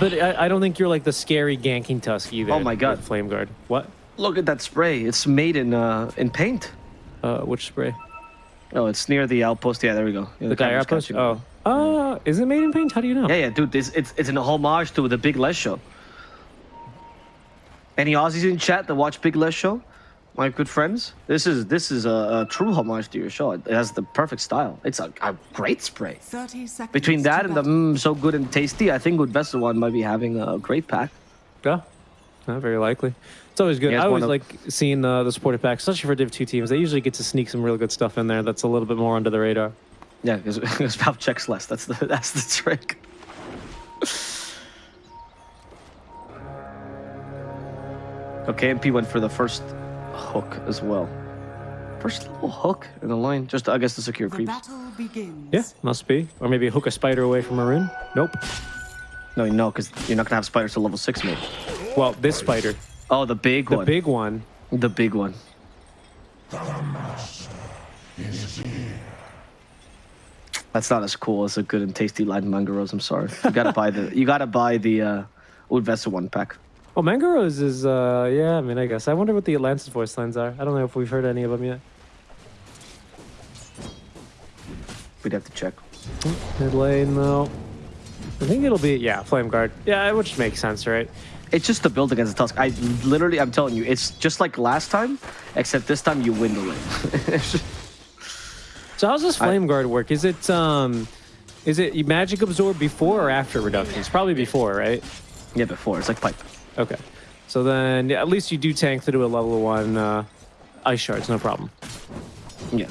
But I, I don't think you're like the scary ganking tusk either. Oh my God. Flame Guard. What? Look at that spray. It's made in uh in paint. Uh, which spray? Oh, it's near the outpost. Yeah, there we go. Yeah, The Dire camera's Outpost? Oh. Uh, is it made in paint? How do you know? Yeah, yeah, dude. It's it's it's an homage to the Big Les show. Any Aussies in chat that watch Big Les show? My good friends, this is this is a, a true homage to your show. It has the perfect style. It's a, a great spray. 30 seconds. Between that to and the mm, so good and tasty, I think Good Vessel one might be having a great pack. Yeah. Not very likely. It's always good. Yeah, it's I always one like seeing the, the supported packs, especially for Div 2 teams. They usually get to sneak some real good stuff in there that's a little bit more under the radar. Yeah, because Valve checks less. That's the that's the trick. Okay, MP went for the first hook as well. First little hook in the line, just I guess to secure The creeps. battle begins. Yeah, must be. Or maybe hook a spider away from a rune. Nope. No, no, because you're not gonna have spiders to level six, mate. Well, this spider, Oh, the big the one. The big one. the big one. That's not as cool as a good and tasty line mangaros. I'm sorry. You gotta buy the you gotta buy the uh, Udvesa one pack. Oh, Mangaros is, uh, yeah, I mean, I guess. I wonder what the Atlantis voice lines are. I don't know if we've heard any of them yet. We'd have to check. Mid lane, though. I think it'll be, yeah, Flame Guard. Yeah, which makes sense, right? It's just the build against the Tusk. I literally, I'm telling you, it's just like last time, except this time you win the lane. So how's this I- Flame Guard work? Is it, um, is it magic absorb before or after reductions? Probably before, right? yeah, before it's like pipe. Okay. So then, yeah, at least you do tank through a level one uh, ice shards, no problem. Yeah.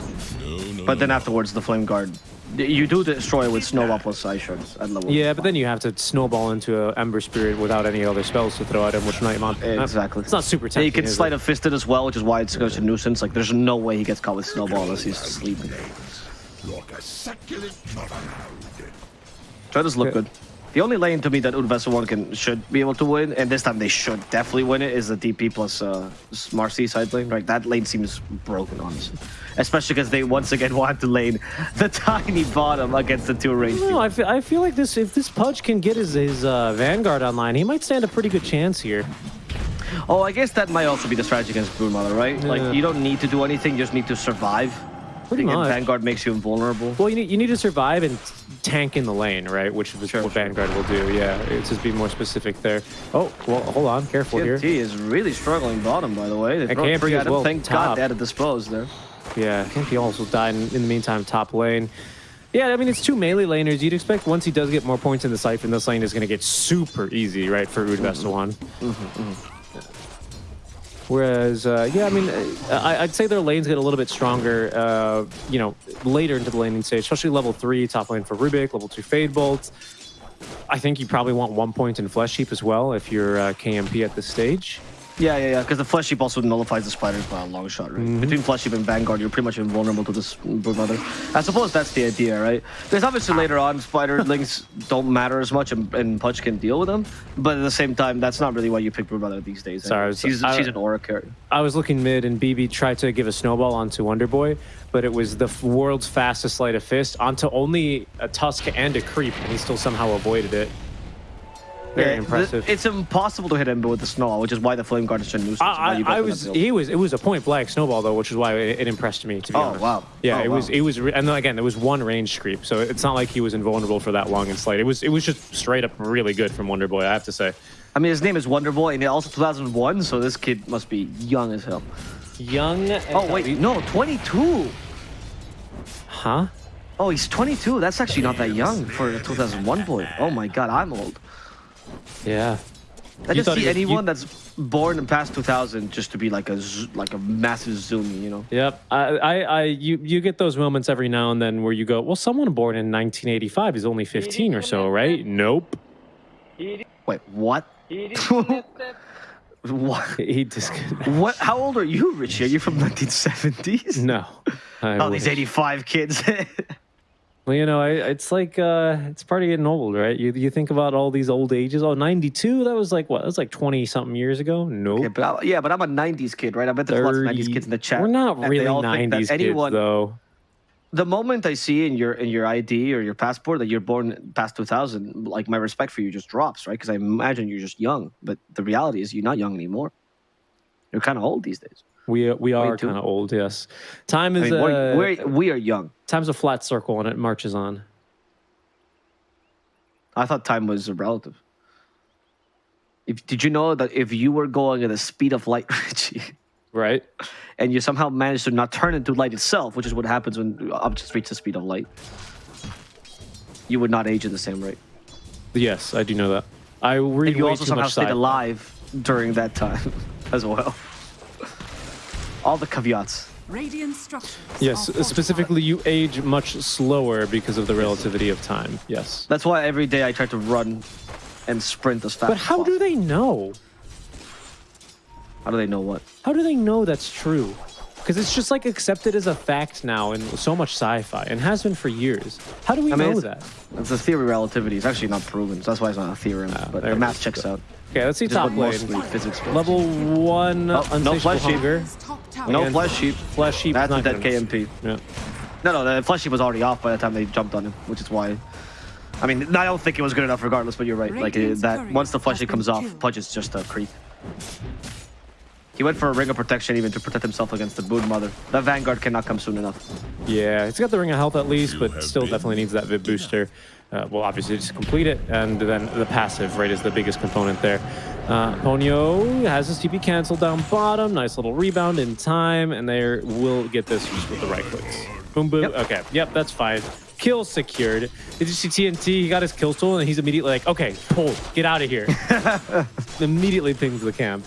But then afterwards, the flame guard, you do destroy with snowball plus ice shards at level. Yeah, but then you have to snowball into an Ember Spirit without any other spells to throw at him, which Nightmon. Exactly. It's not super Yeah, tempting. you can is sleight it? of fisted as well, which is why it's such a nuisance. Like, there's no way he gets caught with snowball unless he's sleeping. Like a succulent mother. Try does look Yeah. good. The only lane to me that Udvesa one can should be able to win, and this time they should definitely win it, is the DP plus uh, Marcy side lane. Right, that lane seems broken, honestly. Especially because they once again want to lane the tiny bottom against the two range. No, I feel, I feel like this. If this Pudge can get his his uh, Vanguard online, he might stand a pretty good chance here. Oh, I guess that might also be the strategy against Broodmother, right? Yeah. Like you don't need to do anything, you just need to survive. Pretty and much. Vanguard makes you invulnerable. Well, you need you need to survive and tank in the lane, right? Which is Sure, what. Vanguard will do. Yeah, it's just be more specific there. Oh, well, hold on, careful TNT is really struggling bottom, by the way. They KMP three at well, Thank top. God they had to dispose there. Yeah, he also died in, in the meantime, top lane. Yeah, I mean, it's two melee laners. You'd expect once he does get more points in the Siphon, this lane is going to get super easy, right, for Udvesta mm-hmm. one. Mm-hmm, mm-hmm. Whereas, uh, yeah, I mean, uh, I, I'd say their lanes get a little bit stronger, uh, you know, later into the laning stage, especially level three, top lane for Rubik, level two Fade Bolt. I think you probably want one point in Flesh Heap as well if you're uh, KMP at this stage. Yeah, yeah, yeah. Because the flesh heap also nullifies the spiders by a long shot, right? Mm-hmm. Between flesh heap and Vanguard, you're pretty much invulnerable to this Broodmother. I suppose that's the idea, right? There's obviously later on spider links don't matter as much, and, and Pudge can deal with them. But at the same time, that's not really why you pick Broodmother these days. Sorry, I was- she's, I- she's an aura carrier. I was looking mid, and BB tried to give a snowball onto Wonder Boy, but it was the world's fastest sleight of fist onto only a Tusk and a Creep, and he still somehow avoided it. Very Yeah, impressive. It's impossible to hit Ember with the snow, which is why the Flame Guard is such a nuisance. I, I, I was, he was it was a point blank snowball though, which is why it, it impressed me. To be Oh, honest. wow. Yeah, Oh, it was, it was, re- and then again there was one range creep, so it's not like he was invulnerable for that long and slight. It was it was just straight up really good from Wonder Boy. I have to say. I mean, his name is Wonderboy, and also 2001, so this kid must be young as hell. Young. Oh, wait, no, 22. Huh? Oh, he's 22. That's actually not that young for a 2001 boy. Oh my god, I'm old. Yeah. I You just see was- you- anyone that's born in past 2000 just to be like a like a massive zoom, you know? Yep. I, I, I, you, you get those moments every now and then where you go, well, someone born in 1985 is only 15 or so, right? Nope. Wait, what? what? He just What? How old are you, Richie? Are you from 1970s? no. I Oh, these 85 kids. Well, you know, I, it's like uh, it's part of getting old, right? You you think about all these old ages. Oh, 92, that was like what? That was like 20 something years ago. Nope. yeah, but I, yeah, but I'm a 90s kid, right? I bet there's lots of 90s kids in the chat. We're not really all think 90s anyone, kids, though. the moment I see in your in your ID or your passport that you're born past 2000, like my respect for you just drops, right? Because I imagine you're just young, but the reality is you're not young anymore. You're kind of old these days. We we are kind of old, yes. Time I is mean, uh, we're, we're, we are young. time's a flat circle and it marches on. I thought time was relative. If, did you know that if you were going at the speed of light, Richie, Right? and you somehow managed to not turn into light itself, which is what happens when objects reach the speed of light, you would not age at the same rate. Yes, I do know that. I read And you also somehow stayed alive during that time as well. All the caveats. Radiant structures. Yes, specifically, you age much slower because of the relativity of time. Yes. That's why every day I try to run and sprint as fast But how do they know? How do they know what? How do they know that's true? Because it's just like accepted as a fact now in so much sci-fi and has been for years. How do we I mean, know it's- that? It's a theory of relativity. It's actually not proven, so that's why it's not a theorem. Ah, but there the math is. checks out. Okay, let's see Just top what lane. physics. Level one, Oh, no unsatiable flesh heap. hunger. Dire's No Against flesh heap. Flesh heap. That's a not dead. KMP. Yeah. No, no, the flesh heap was already off by the time they jumped on him, which is why. I mean, I don't think it was good enough regardless, but you're right. Like, uh, that once the flesh heap comes off, killed. Pudge is just a creep. He went for a ring of protection even to protect himself against the Boon Mother. That Vanguard cannot come soon enough. Yeah, he's got the ring of health at least, but still definitely needs that Vit booster. Uh, well, obviously just complete it, and then the passive right is the biggest component there. Uh, Ponyo has his TP canceled down bottom. Nice little rebound in time, and they will get this just with the right clicks. Boom, boom. Yep. Okay, yep, that's fine. Kill secured. Did you see TNT? He got his kill tool, and he's immediately like, okay, pull, get out of here. immediately pings the camp.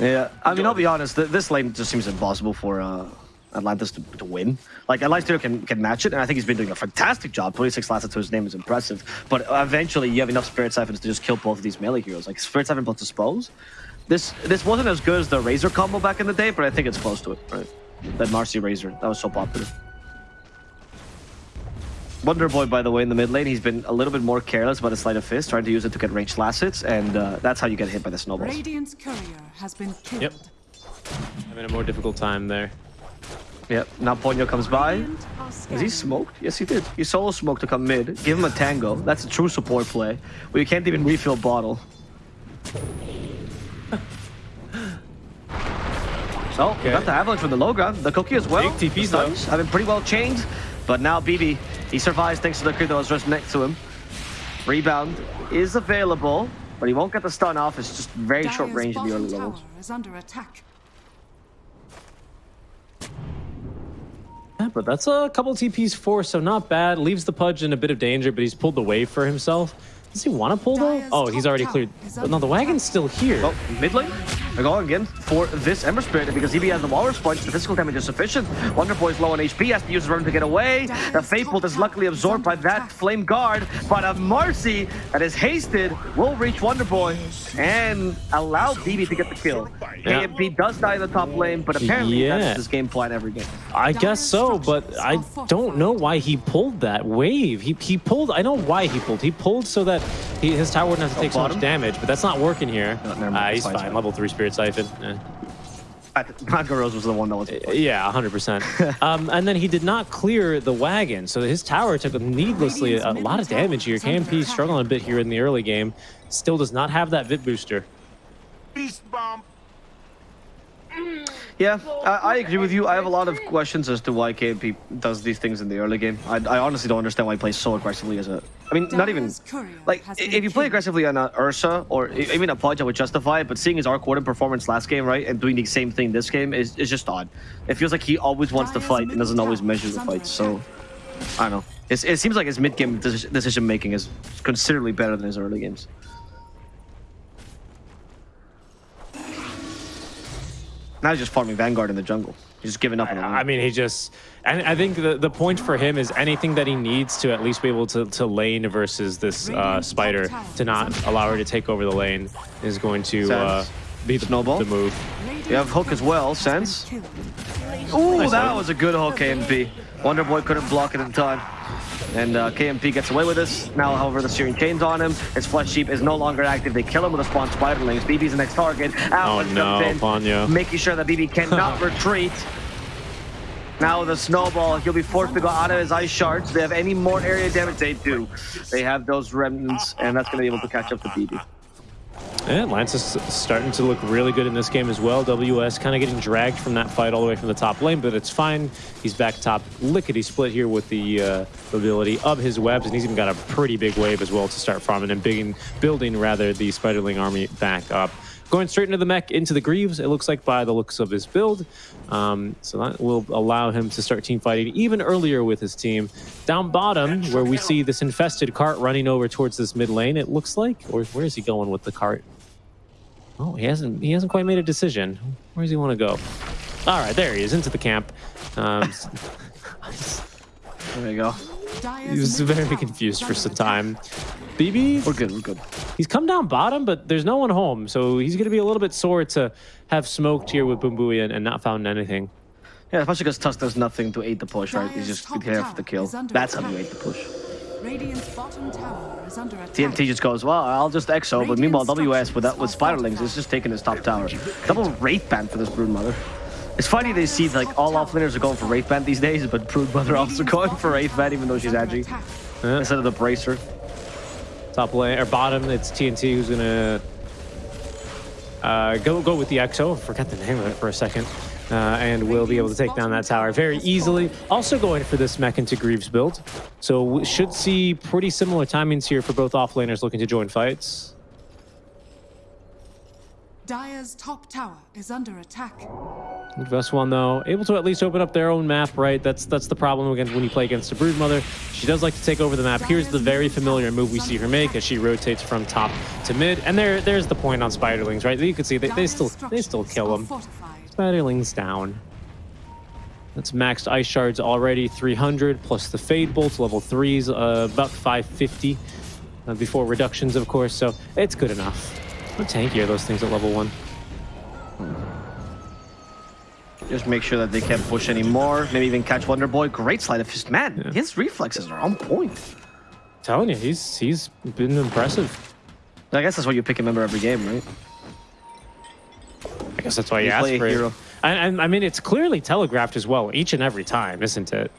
Yeah, I mean, I'll be honest. Th this lane just seems impossible for uh, Atlantis to, to win. Like, Atlantis can, can match it, and I think he's been doing a fantastic job. 26 last to his name is impressive. But eventually, you have enough Spirit Siphons to just kill both of these melee heroes. Like, Spirit Siphon plus Dispose. This this wasn't as good as the Razor combo back in the day, but I think it's close to it, right? That Marcy Razor, that was so popular. Wonder Boy, by the way, in the mid lane, he's been a little bit more careless about his Sleight of Fist, trying to use it to get ranged last hits, and uh, that's how you get hit by the snowballs. Radiant's courier has been killed. Yep. Having a more difficult time there. Yep, now Ponyo comes by. Radiant Is he smoked? Yes, he did. He solo smoked to come mid. Give him a tango. That's a true support play. Where you can't even refill bottle. So, we Okay. got the avalanche from the low ground. The cookie as well. Big TPs The stuns have been pretty well chained. But now BB, he survives thanks to the creep that was just next to him. Rebound is available, but he won't get the stun off. It's just very short range in the bottom early tower levels. is under attack. Yeah, but that's a couple TPs for, so not bad. Leaves the Pudge in a bit of danger, but he's pulled the wave for himself. Does he want to pull though? Oh, he's already cleared. But no, the wagon's still here. Well, mid lane, they're going again for this Ember Spirit because EB has the Walrus Punch. The physical damage is sufficient. Wonder Boy is low on HP, has to use his run to get away. The Fade Bolt is luckily absorbed by that Flame Guard, but a Marcy that is hasted will reach Wonder Boy and allow BB to get the kill. Yeah. KMP does die in the top lane, but apparently Yeah. that's his game plan every game. I guess so, but I don't know why he pulled that wave. He he pulled. I know why he pulled. He pulled so that he, his tower wouldn't have to take so bottom? much damage, but that's not working here. No, never mind, Ah, he's fine, fine. fine. Level three Spirit Siphon. Eh. Nagaros was the one that was. Yeah, 100%. um, and then he did not clear the wagon, so his tower took needlessly a, a lot of damage here. KMP struggling a bit here in the early game. Still does not have that Vit booster. Beast bomb. Yeah, I, I agree with you. I have a lot of questions as to why KMP does these things in the early game. I, I honestly don't understand why he plays so aggressively as a. I mean, not even like has i- been if you play aggressively on a Ursa or even a Pudge, I would justify it. But seeing his Arc Warden performance last game, right, and doing the same thing this game is, is just odd. It feels like he always wants to fight and doesn't always measure the fight. So. I don't know. It's, it seems like his mid game decision making is considerably better than his early games. Now he's just farming Vanguard in the jungle. He's just giving up on the I mean, he just, and I think the, the point for him is anything that he needs to at least be able to, to lane versus this uh, spider to not allow her to take over the lane is going to uh, be the, Snowball. the move. You have Hook as well, Sense. been. Ooh, Nice that hook. was a good hook, KMP. Wonder Boy couldn't block it in time. And uh, KMP gets away with this. Now, however, the Searing Chain's on him. His Flesh Heap is no longer active. They kill him with a spawn Spiderlings. BB's the next target. Oh Avalanche no, in, making sure that BB cannot retreat. Now the snowball, he'll be forced to go out of his ice shards. They have any more area damage? They do. They have those remnants, and that's going to be able to catch up to BB. And Lance is starting to look really good in this game as well. WS kind of getting dragged from that fight all the way from the top lane, but it's fine. He's back top lickety split here with the uh, ability of his webs, and he's even got a pretty big wave as well to start farming and bigging, building rather the Spiderling army back up. Going straight into the mech, into the Greaves, it looks like by the looks of his build. Um, so that will allow him to start team fighting even earlier with his team. Down bottom, where we see this infested cart running over towards this mid lane, it looks like. Or where is he going with the cart? Oh, he hasn't he hasn't quite made a decision. Where does he want to go? All right, there he is, into the camp. Um, There we go. Dire's he was very confused for some time. BB, We're good, we're good. he's come down bottom, but there's no one home, so he's going to be a little bit sore to have smoked here with Bumbui and, and not found anything. Yeah, especially because Tusk does nothing to aid the push, right? He's just here for the kill. That's how you aid the push. Radiant's bottom tower is under attack. TNT just goes, well, I'll just EXO, but meanwhile, WS with that with Spiderlings is just taking his top tower. Double Wraith Band for this Broodmother. It's funny they see like all offlaners are going for Wraith Band these days, but Broodmother also going for Wraith Band even though she's Under edgy. Yeah. Instead of the Bracer. Top lane or bottom, it's TNT who's gonna uh, go go with the EXO. Forget the name of it for a second, uh, and we'll be able to take down that tower very easily. Also going for this mech into Greaves build, so we should see pretty similar timings here for both offlaners looking to join fights. Dire's top tower is under attack. Vest one though, able to at least open up their own map, right? That's that's the problem against when you play against a Broodmother. She does like to take over the map. Here's the very familiar move we see her make as she rotates from top to mid, and there there's the point on Spiderlings, right? You can see they, they still they still kill them. Spiderlings down. That's maxed ice shards already, 300 plus the fade bolts, level threes, uh, about 550 uh, before reductions, of course. So it's good enough. How tanky are those things at level one? Just make sure that they can't push anymore. Maybe even catch Wonder Boy. Great sleight of fist. Man, his reflexes are on point. telling you, he's he's been impressive. I guess that's why you pick a member every game, right? I guess that's why you, You asked play a for it. hero. And, and I mean, it's clearly telegraphed as well each and every time, isn't it?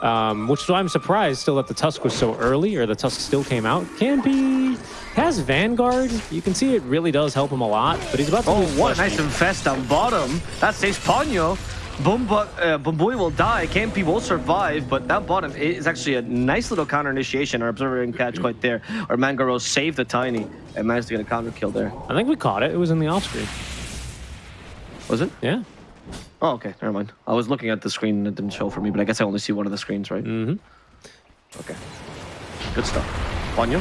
Um, which is why I'm surprised still that the Tusk was so early, or the Tusk still came out. Can be has Vanguard. You can see it really does help him a lot, but he's about to Oh, what a nice infest down bottom. That saves Ponyo. Bumba, uh, will die. KMP will survive, but that bottom is actually a nice little counter initiation. Our observer and catch quite there. Or Mangaro saved the tiny and managed to get a counter kill there. I think we caught it. It was in the off screen. Was it? Yeah. Oh, okay. Never mind. I was looking at the screen and it didn't show for me, but I guess I only see one of the screens, right? Mm-hmm. Okay. Good stuff. Ponyo.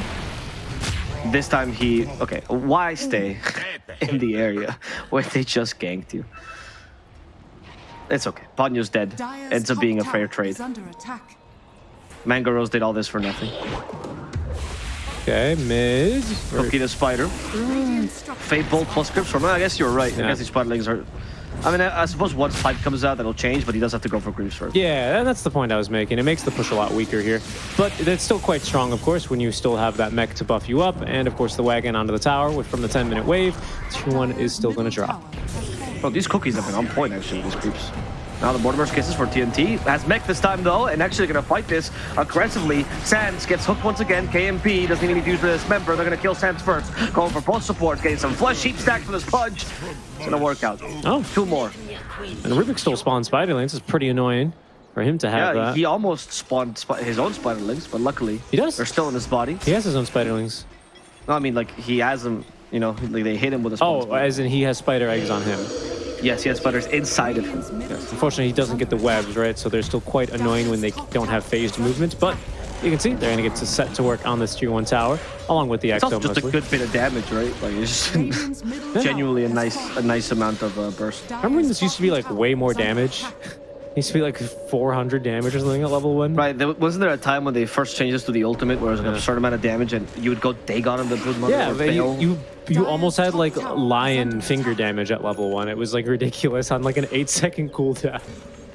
This time he... Okay, why stay in the area where they just ganked you? It's okay. Ponyo's dead. Dire's Ends up being a fair trade. is under attack. Mangaros did all this for nothing. Okay, mid. Cookie the spider. Radiant structures Fade Bolt plus Grips Storm. I guess you're right. I Yeah. guess these spiderlings are... I mean, I, I suppose once Pipe comes out, that'll change, but he does have to go for Greaves first. Yeah, and that's the point I was making. It makes the push a lot weaker here. But it's still quite strong, of course, when you still have that mech to buff you up. And, of course, the wagon onto the tower with, from the 10-minute wave. 2-1 is still going to drop. tower has fallen. Bro, these cookies have been on point, actually, these creeps. Now the Mortimer's kisses for TNT. Has mech this time, though, and actually gonna fight this aggressively. Sans gets hooked once again. KMP doesn't need any use this member. They're gonna kill Sans first. Going for both supports, getting some flesh heap stack for this Pudge. It's gonna work out. Oh, Two more. and Rubik still spawned Spiderlings. It's pretty annoying for him to have Yeah, that. he almost spawned sp his own spiderlings, but luckily He does. they're still in his body. He has his own Spiderlings. No, I mean like he has them. You know, like they hit him with a Oh, spider. as in he has spider eggs on him. Yes, he has spiders inside of him. Tower Unfortunately, he doesn't get the webs, right? So they're still quite annoying when they don't have phased movement. But you can see they're going to get to set to work on this tier 1 tower, along with the It's also Exo just a good bit of damage, right? Like it's just Radiant's middle tower genuinely a nice, a nice amount of uh, burst. Remember when this used to be like way more tower is under damage? Used to be like 400 damage or something at level 1. Right, there, wasn't there a time when they first changed this to the ultimate where it was like Yeah. a certain amount of damage and you would go Dagon on the Broodmother Yeah, but you, you you almost had like lion finger damage at level 1. It was like ridiculous on like an 8 second cooldown.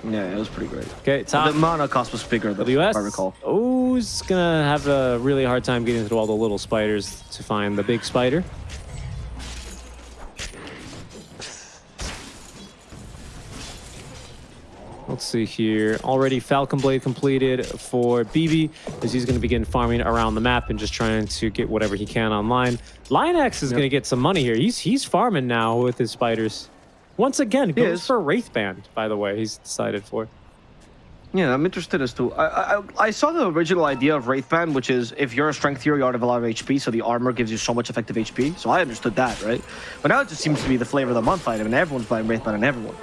Yeah, it was pretty great. Okay, The top mana cost was bigger, though, WS. I recall. Oh, he's gonna have a really hard time getting through all the little spiders to find the big spider. Let's see here. Already Falcon Blade completed for BB as he's going to begin farming around the map and just trying to get whatever he can online. Lionex is going to get some money here. He's he's farming now with his spiders. Once again, goes for Wraithband, by the way, he's decided for. Yeah, I'm interested as to. I, I I saw the original idea of Wraithband, which is if you're a strength hero, you already have a lot of HP, so the armor gives you so much effective HP. So I understood that, right? But now it just seems to be the flavor of the month item, and everyone's buying Wraithband and everyone.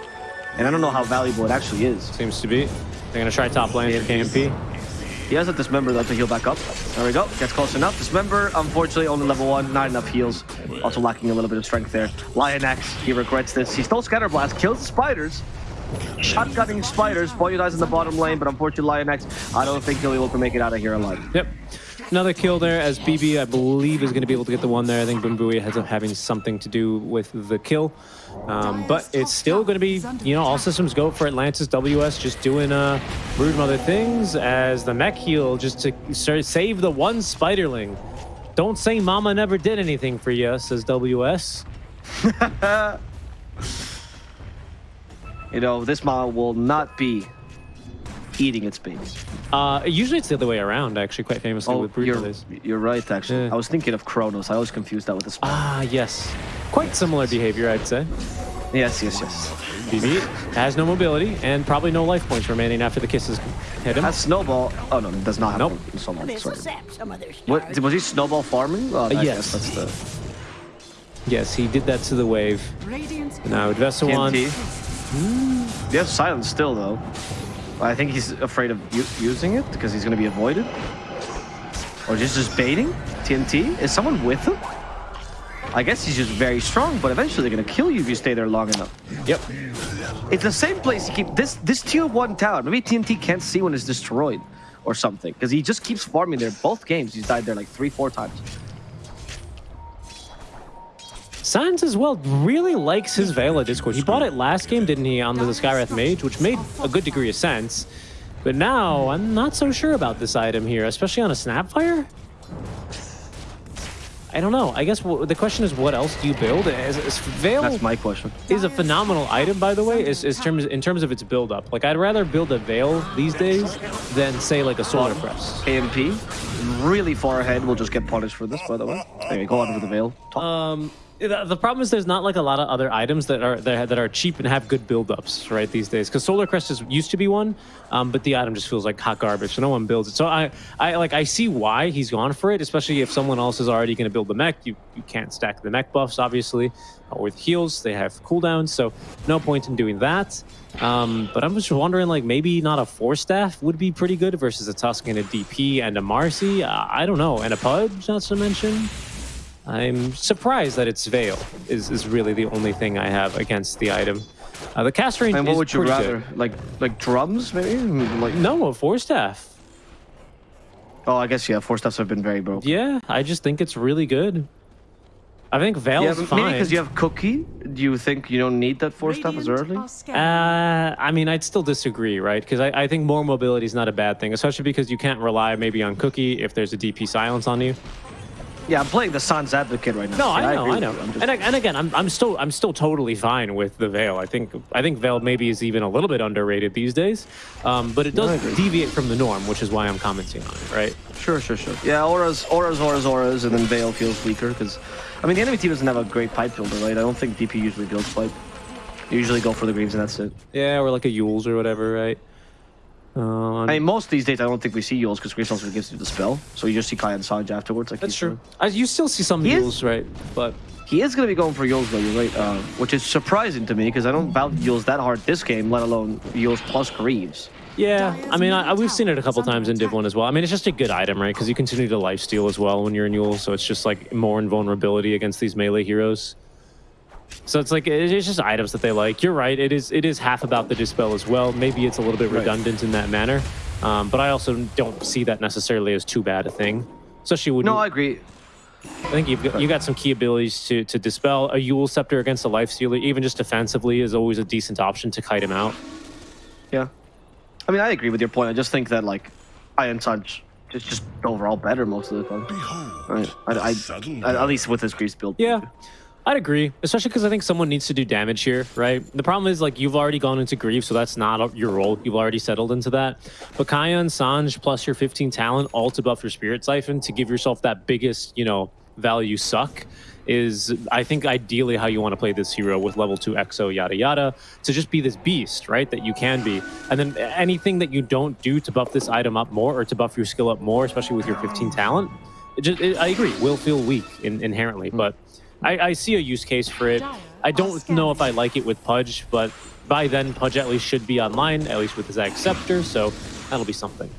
And I don't know how valuable it actually is. Seems to be. They're going to try top lane for KMP. He has a dismember though to heal back up. There we go. Gets close enough. Dismember, unfortunately, only level one. Not enough heals. Also lacking a little bit of strength there. Lionex, he regrets this. He stole Scatterblast, kills the spiders. Shotgunning spiders. Boyo dies in the bottom lane, but unfortunately, Lionex, I don't think he'll be able to make it out of here alive. Yep. Another kill there as BB, I believe, is going to be able to get the one there. I think Bumbuya ends up having something to do with the kill. Um, but it's still going to be, you know, all systems go for Atlantis WS just doing uh, Brood Mother things as the mech heal just to save the one Spiderling. Don't say Mama never did anything for you, says WS. You know, this mama will not be eating its babies. Uh, usually it's the other way around, actually, quite famously Oh, with Brood you're, Mothers. you're right, actually. Yeah. I was thinking of Kronos. I always confused that with the spider. Ah, yes. Quite similar behavior, I'd say. yes, yes, yes. BB has no mobility and probably no life points remaining after the kisses hit him. That snowball. Oh no, does not have Nope. so much. Sorry. sap some of their What was he snowball farming? Oh, I yes. that's the Yes, he did that to the wave. Radiant's Now, Vesawan. TNT. They have silence still though. I think he's afraid of using it because he's going to be avoided. Or just just baiting TNT. Is someone with him? I guess he's just very strong, but eventually they're going to kill you if you stay there long enough. Yep. It's the same place you keep this this tier one tower. Maybe TNT can't see when it's destroyed or something because he just keeps farming there. Both games he's died there like three, four times. Sans as well really likes his Veil of Discord. He bought it last game, didn't he, on the Skywrath Mage, which made a good degree of sense. But now, I'm not so sure about this item here, especially on a Snapfire. I don't know. I guess the question is, what else do you build? Is, is Veil That's my question. is a phenomenal item, by the way, is, is terms in terms of its build-up. Like, I'd rather build a Veil these days than, say, like a Solar Crest. AMP, really far ahead. We'll just get punished for this, by the way. You go on with the veil. Talk. Um, the, the problem is there's not like a lot of other items that are that, that are cheap and have good build-ups right these days. Because Solar Crest is, used to be one, um, but the item just feels like hot garbage, so no one builds it. So I, I like I see why he's gone for it, especially if someone else is already going to build the mech. You you can't stack the mech buffs, obviously, or with heals. They have cooldowns, so no point in doing that. Um, but I'm just wondering, like maybe not a Force Staff would be pretty good versus a Tusk and a DP and a Marcy. Uh, I don't know, and a Pudge, not to mention. I'm surprised that it's Veil is, is really the only thing I have against the item. Uh, the cast range and what is would you rather? good. Like like drums, maybe? Like No, a Force Staff. Oh, I guess yeah. Force Staffs have been very broken. Yeah, I just think it's really good. I think Veil Yeah, but fine. maybe because you have cookie. Do you think you don't need that Force Staff as early? Uh, I mean, I'd still disagree, right? Because I, I think more mobility is not a bad thing, especially because you can't rely maybe on Cookie if there's a DP silence on you. Yeah, I'm playing the Sans advocate right now. No, I know, agree I know. Just- And, I- and again, I'm, I'm still I'm still totally fine with the Veil. I think I think Veil maybe is even a little bit underrated these days, um, but it does I deviate from the norm, which is why I'm commenting on it, right? Sure, sure, sure. Yeah, auras, auras, auras, auras, and then Veil feels weaker because, I mean, the enemy team doesn't have a great pipe builder, right? I don't think DP usually builds pipe. They usually go for the greens and that's it. Yeah, or like a Euls or whatever, right? Uh, I mean, most these days I don't think we see Euls because Greaves also gives you the spell, so you just see Kaya and Sange afterwards. Like that's true. I, you still see some He Euls, right? But He is going to be going for Euls though, you're right, uh, which is surprising to me because I don't value Euls that hard this game, let alone Euls plus Greaves. yeah, I mean, I, I, we've seen it a couple times in Div 1 as well. I mean, it's just a good item, right? Because you continue to lifesteal as well when you're in Eul, so it's just like more invulnerability against these melee heroes. So it's like it's just items that they like. You're right. It is it is half about the dispel as well. Maybe it's a little bit Right. redundant in that manner, um, but I also don't see that necessarily as too bad a thing. Especially when No, I agree. I think you've got, you got some key abilities to to dispel a Eul Scepter against a Life Stealer, even just defensively, is always a decent option to kite him out. Yeah. I mean, I agree with your point. I just think that, like, Iron Touch is just overall better most of the time. Right. I, I, I- at least with his Greaves build. Yeah. I'd agree, especially because I think someone needs to do damage here, right? The problem is like you've already gone into grief, so that's not your role. You've already settled into that. But Kaya and Sange plus your 15 talent, all to buff your Spirit Siphon to give yourself that biggest, you know, value suck is I think ideally how you want to play this hero with level 2 EXO yada yada to just be this beast, right? That you can be. And then anything that you don't do to buff this item up more or to buff your skill up more, especially with your 15 talent, it just, it, I agree, will feel weak in, inherently, hmm. but I, I see a use case for it. I don't know if I like it with Pudge, but by then Pudge at least should be online, at least with his Scepter, so that'll be something.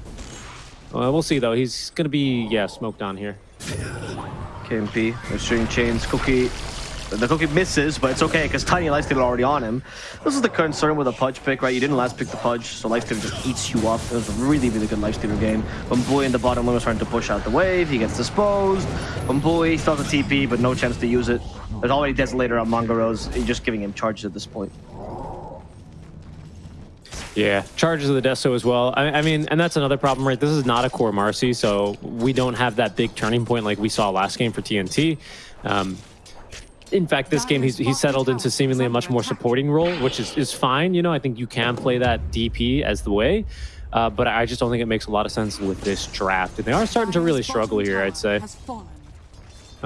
Uh, we'll see though. He's gonna be yeah smoked on here. KMP, the Searing Chains, Cookie. The Cookie misses, but it's okay because Tiny Lifesteal already on him. This is the concern with a Pudge pick, right? You didn't last pick the Pudge, so Lifesteal just eats you up. It was a really, really good Lifestealer game. Bumboy in the bottom lane was trying to push out the wave. He gets disposed. Bumboy still has a TP, but no chance to use it. There's already Desolator on Mangaros. You're just giving him charges at this point. Yeah, charges of the Deso as well. I, I, mean, and that's another problem, right? This is not a core Marcy, so we don't have that big turning point like we saw last game for TNT. Um, in fact, this game he's he's settled into seemingly a much more supporting role, which is is fine. You know, I think you can play that DP as the way. Uh, but I just don't think it makes a lot of sense with this draft. And they are starting to really struggle here, I'd say.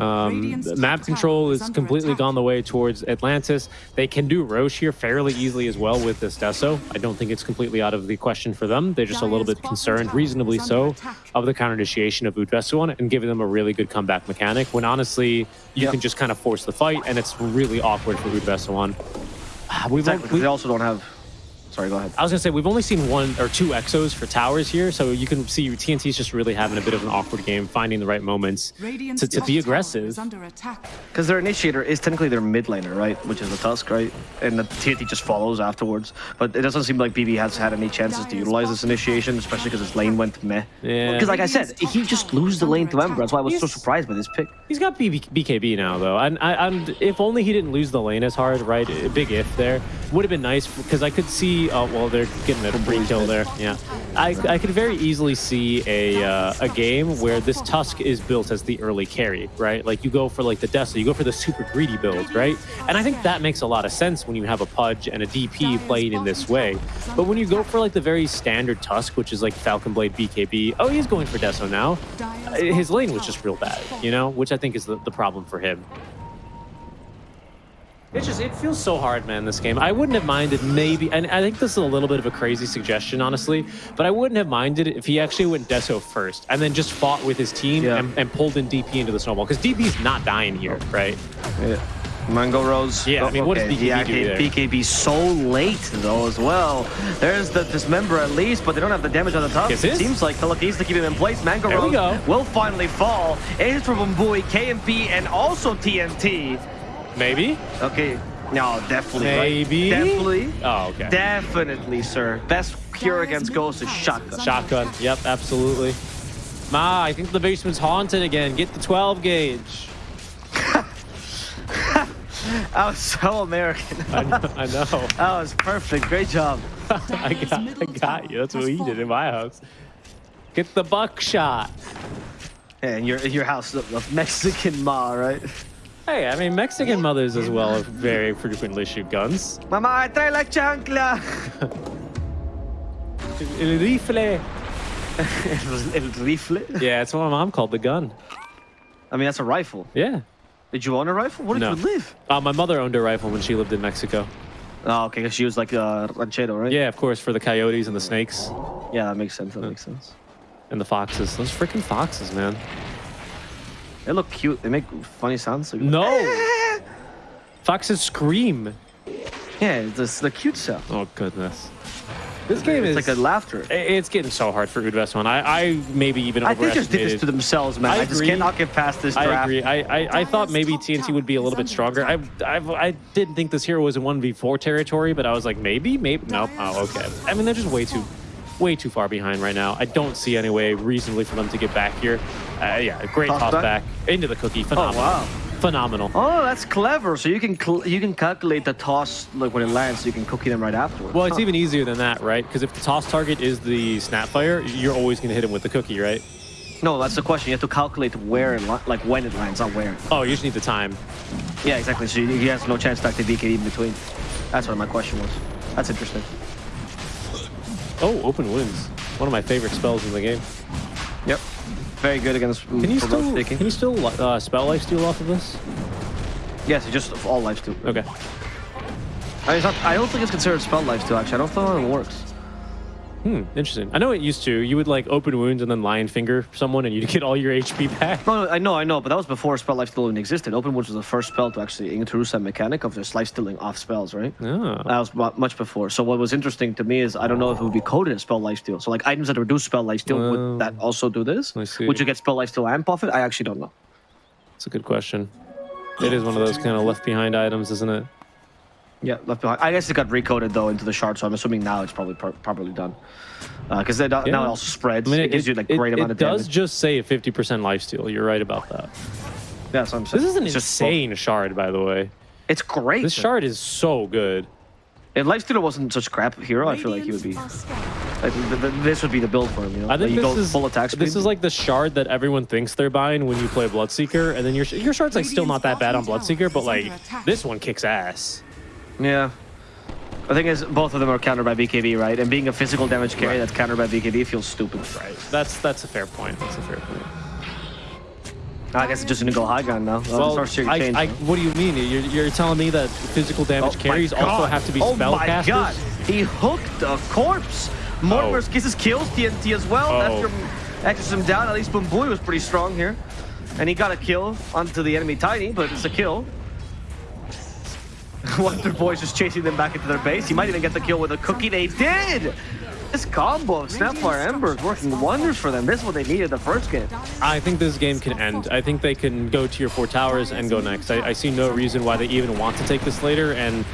Um, map control is completely gone the way towards Atlantis. They can do Rosh here fairly easily as well with this Deso. I don't think it's completely out of the question for them. They're just a little bit concerned, reasonably so, of the counter initiation of Udvesuan and giving them a really good comeback mechanic when honestly you yep. can just kind of force the fight and it's really awkward for Udvesuan. We've, exactly, we also don't have Sorry, go ahead. I was gonna say we've only seen one or two exos for towers here, so you can see TNT's just really having a bit of an awkward game, finding the right moments to, to be aggressive. Because their initiator is technically their mid laner, right? Which is the Tusk, right? And the TNT just follows afterwards. But it doesn't seem like BB has had any chances to utilize this initiation, especially because his lane went meh. Yeah. Because like I said, he just loses the lane to Ember. That's why I was He's, so surprised by this pick. He's got BB, BKB now, though. And, and if only he didn't lose the lane as hard, right? A big if there. Would have been nice, because I could see, uh, well, they're getting a free kill there. Yeah, I, I could very easily see a uh, a game where this Tusk is built as the early carry, right? Like you go for like the Dessa, you go for the super greedy build, right? And I think that makes a lot of sense when you have a Pudge and a DP playing in this way. But when you go for like the very standard Tusk, which is like Falcon Blade BKB, oh, he's going for Deso now. His lane was just real bad, you know, which I think is the, the problem for him. It just it feels so hard, man. This game. I wouldn't have minded maybe, and I think this is a little bit of a crazy suggestion, honestly. But I wouldn't have minded if he actually went Deso first and then just fought with his team yeah. and, and, pulled in DP into the snowball because DP's not dying here, right? Yeah. Mango Rose. Yeah, I mean, what okay. does BKB yeah, do there? BKB so late, though, as well. There's the Dismember at least, but they don't have the damage on the top. It seems like needs to keep him in place. Mango there Rose will finally fall. Ace from Bumboy, KMP, and also TNT. Maybe. Okay. No, definitely. Maybe. Right? Definitely. Oh, okay. Definitely, sir. Best cure against ghosts is shotgun. Shotgun. Yep, absolutely. Ma, I think the basement's haunted again. Get the 12 gauge. I was so American. I know. I know. That was perfect. Great job. I, got, I got you. That's what we did in my house. Get the buckshot. And your, your house, the Mexican ma, right? Hey, I mean, Mexican mothers as well very frequently shoot guns. Mama, trae la chancla! El rifle. El rifle? Yeah, it's what my mom called the gun. I mean, that's a rifle. Yeah. Did you own a rifle? Where did no. you live? Uh, my mother owned a rifle when she lived in Mexico. Oh, okay, because she was like a ranchero, right? Yeah, of course, for the coyotes and the snakes. Yeah, that makes sense. That makes sense. And the foxes. Those freaking foxes, man. They look cute. They make funny sounds. Like, no! Foxes scream. Yeah, it's the cute stuff. Oh, goodness. This game it's is like a laughter. It's getting so hard for Udvesuan. I, I maybe even I think they just did this to themselves, man. I, I just cannot get past this draft. I agree. I, I, I thought maybe TNT would be a little bit stronger. I, I I didn't think this hero was in 1v4 territory, but I was like, maybe, maybe. Nope. Oh, okay. I mean, they're just way too way too far behind right now. I don't see any way reasonably for them to get back here. Uh, yeah, great toss, toss back. back. into the cookie. Phenomenal. Oh, wow. Phenomenal. Oh, that's clever. So you can you can calculate the toss like when it lands, so you can cookie them right afterwards. Well, it's huh. even easier than that, right? Because if the toss target is the Snapfire, you're always going to hit him with the cookie, right? No, that's the question. You have to calculate where, it like when it lands, not where. Oh, you just need the time. Yeah, exactly. So he has no chance to activate BKB in between. That's what my question was. That's interesting. Oh, open wounds. One of my favorite spells in the game. Yep. Very good against Can you still both taking. can you still uh, spell life steal off of this? Yes, just all life steal. Okay. I, mean, not, I don't think it's considered spell life steal. Actually, I don't know how it works. Hmm, interesting. I know it used to. You would like open wounds and then lion finger someone and you'd get all your HP back. No, no, I know, I know, but that was before spell life steal even existed. Open wounds was the first spell to actually introduce that mechanic of just life stealing off spells, right? Oh. That was mu- much before. So what was interesting to me is I don't know if it would be coded as spell life steal. So like items that reduce spell life steal Oh. would that also do this? I see. Would you get spell life steal and buff it? I actually don't know. That's a good question. It is one of those kind of left behind items, isn't it? Yeah, left behind. I guess it got recoded though into the shard, so I'm assuming now it's probably pro- properly done. Uh, because now it also spreads. I mean, it, gives you like great it, amount it of does just say a 50% lifesteal. You're right about that. yeah, that's what I'm saying. This is an It's just- insane shard, by the way. It's great. This shard is so good. If Lifestealer wasn't such crap hero, I feel like he would be. Radiance are scared. Like, th- th- this would be the build for him. You know, I think like, you this go is full attack speed. This is like the shard that everyone thinks they're buying when you play Bloodseeker, and then your your shard's like still not that bad on Bloodseeker, but like this one kicks ass. Yeah. The thing is, both of them are countered by BKB, right? And being a physical damage carry Right. that's countered by BKB feels stupid. Right. That's that's a fair point. That's a fair point. I guess it's just gonna go high gun now. Well, Well, I, I, what do you mean? You're, you're telling me that physical oh damage carries also have to be oh spellcasters? my god! He hooked a corpse! Mortimer's Oh. Kisses kills TNT as well. Oh. After exorcism down, at least Boomboy was pretty strong here. And he got a kill onto the enemy Tiny, but it's a kill. Wonder Boy's just chasing them back into their base. He might even get the kill with a cookie. They did! This combo of Snapfire Ember is working wonders for them. This is what they needed the first game. I think this game can end. I think they can go to your four towers and go next. I, I see no reason why they even want to take this later. And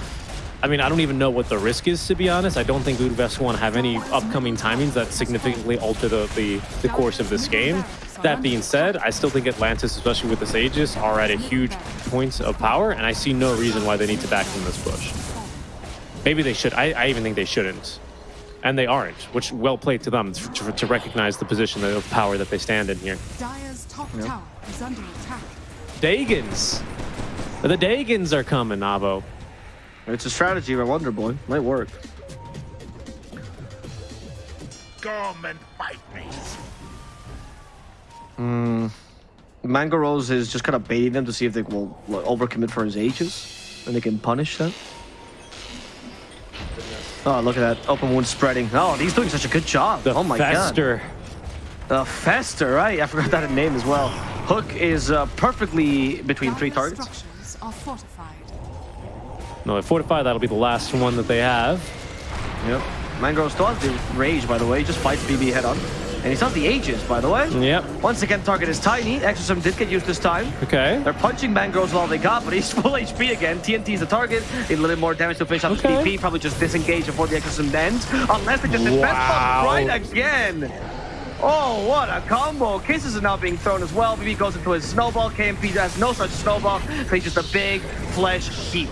I mean, I don't even know what the risk is, to be honest. I don't think want to have any upcoming timings that significantly alter the, the, the course of this game. That being said, I still think Atlantis, especially with this Aegis, are at a huge points of power, and I see no reason why they need to back from this push. Maybe they should. I, I even think they shouldn't. And they aren't, which well played to them to, to recognize the position of power that they stand in here. Dire's top tower is under attack. Dagons. The Dagons are coming, Navo. It's a strategy by Wonder Boy. Might work. Come and fight me. Mango Rose is just kind of baiting them to see if they will like, overcommit for his Aegis, and they can punish them. Oh, look at that open wound spreading. Oh, he's doing such a good job. The oh my Fester. god. The Fester, right? I forgot that name as well. Hook is uh, perfectly between three targets. structures are fortified. No, at 45, that'll be the last one that they have. Yep. Mangrove still has the rage, by the way. Just fights BB head on. And he's not the Aegis, by the way. Yep. Once again, target is tiny. Exorcism did get used this time. Okay. They're punching Mangroves with all they got, but he's full HP again. TNT is the target. A little more damage to finish off Okay. his PP. Probably just disengage before the exorcism ends. Unless they just Wow. bomb right again. Oh, what a combo. Kisses are now being thrown as well. BB goes into his snowball. KMP has no such snowball. So he's just a big flesh heap.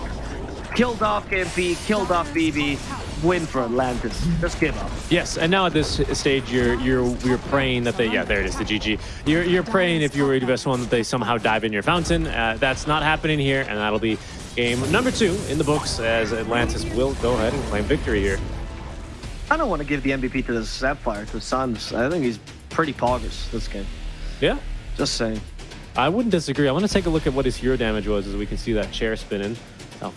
Killed off KMP, killed off BB. Win for Atlantis. Just give up. Yes, and now at this stage, you're you're you're praying that they yeah there it is the GG. You're you're praying if you were the best one that they somehow dive in your fountain. Uh, that's not happening here, and that'll be game number two in the books as Atlantis will go ahead and claim victory here. I don't want to give the MVP to the Snapfire, to Sans. I think he's pretty poggers this game. Yeah, Just saying. I wouldn't disagree. I want to take a look at what his hero damage was as we can see that chair spinning. How